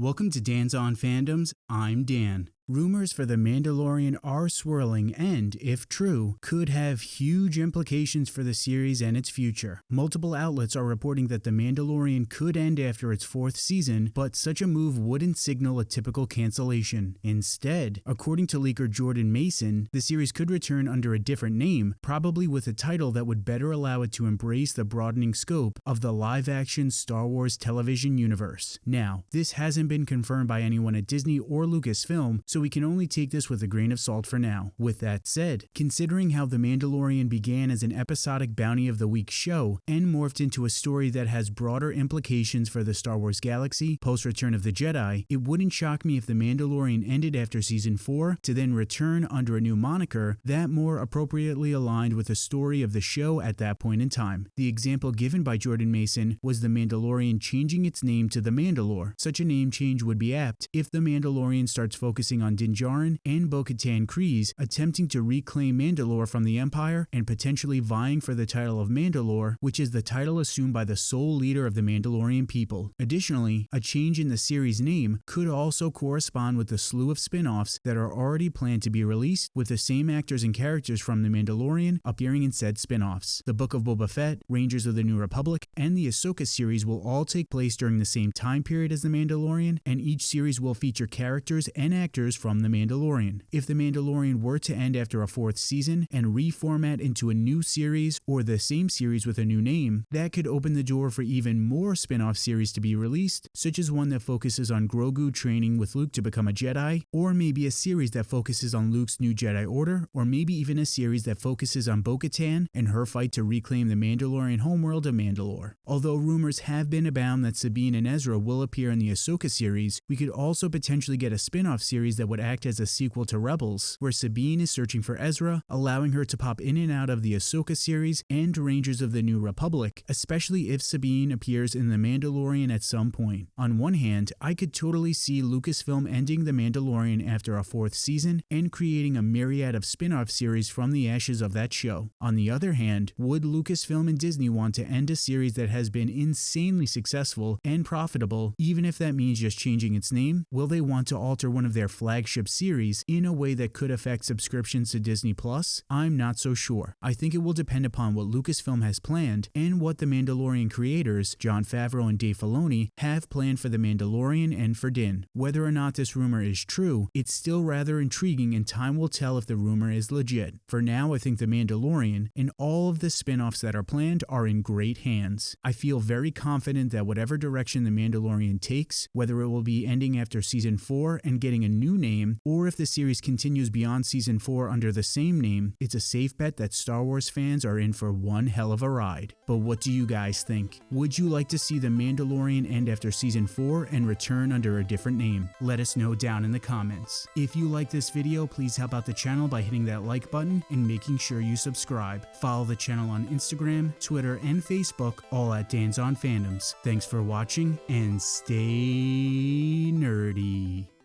Welcome to Dan's On Fandoms. I'm Dan. Rumors for The Mandalorian are swirling and, if true, could have huge implications for the series and its future. Multiple outlets are reporting that The Mandalorian could end after its fourth season, but such a move wouldn't signal a typical cancellation. Instead, according to leaker Jordan Maison, the series could return under a different name, probably with a title that would better allow it to embrace the broadening scope of the live-action Star Wars television universe. Now, this hasn't been confirmed by anyone at Disney or Lucasfilm, so so we can only take this with a grain of salt for now. With that said, considering how The Mandalorian began as an episodic Bounty of the Week show and morphed into a story that has broader implications for the Star Wars galaxy post Return of the Jedi, it wouldn't shock me if The Mandalorian ended after season 4 to then return under a new moniker that more appropriately aligned with the story of the show at that point in time. The example given by Jordan Maison was The Mandalorian changing its name to The Mandalore. Such a name change would be apt if The Mandalorian starts focusing on on and Bo-Katan Kryze attempting to reclaim Mandalore from the Empire and potentially vying for the title of Mandalore, which is the title assumed by the sole leader of the Mandalorian people. Additionally, a change in the series name could also correspond with the slew of spin-offs that are already planned to be released with the same actors and characters from The Mandalorian appearing in said spin-offs. The Book of Boba Fett, Rangers of the New Republic, and the Ahsoka series will all take place during the same time period as The Mandalorian, and each series will feature characters and actors from The Mandalorian. If The Mandalorian were to end after a fourth season and reformat into a new series or the same series with a new name, that could open the door for even more spin off series to be released, such as one that focuses on Grogu training with Luke to become a Jedi, or maybe a series that focuses on Luke's new Jedi Order, or maybe even a series that focuses on Bo Katan and her fight to reclaim the Mandalorian homeworld of Mandalore. Although rumors have been abound that Sabine and Ezra will appear in the Ahsoka series, we could also potentially get a spin off series that would act as a sequel to Rebels, where Sabine is searching for Ezra, allowing her to pop in and out of the Ahsoka series and Rangers of the New Republic, especially if Sabine appears in The Mandalorian at some point. On one hand, I could totally see Lucasfilm ending The Mandalorian after a fourth season and creating a myriad of spin-off series from the ashes of that show. On the other hand, would Lucasfilm and Disney want to end a series that has been insanely successful and profitable, even if that means just changing its name? Will they want to alter one of their flagship series in a way that could affect subscriptions to Disney Plus? I'm not so sure. I think it will depend upon what Lucasfilm has planned and what the Mandalorian creators, Jon Favreau and Dave Filoni, have planned for The Mandalorian and for Din. Whether or not this rumor is true, it's still rather intriguing and time will tell if the rumor is legit. For now, I think The Mandalorian and all of the spin-offs that are planned are in great hands. I feel very confident that whatever direction The Mandalorian takes, whether it will be ending after season 4 and getting a new name, or if the series continues beyond season 4 under the same name, it's a safe bet that Star Wars fans are in for one hell of a ride. But what do you guys think? Would you like to see The Mandalorian end after season 4 and return under a different name? Let us know down in the comments. If you like this video, please help out the channel by hitting that like button and making sure you subscribe. Follow the channel on Instagram, Twitter, and Facebook, all at Dan's on Fandoms. Thanks for watching and stay nerdy.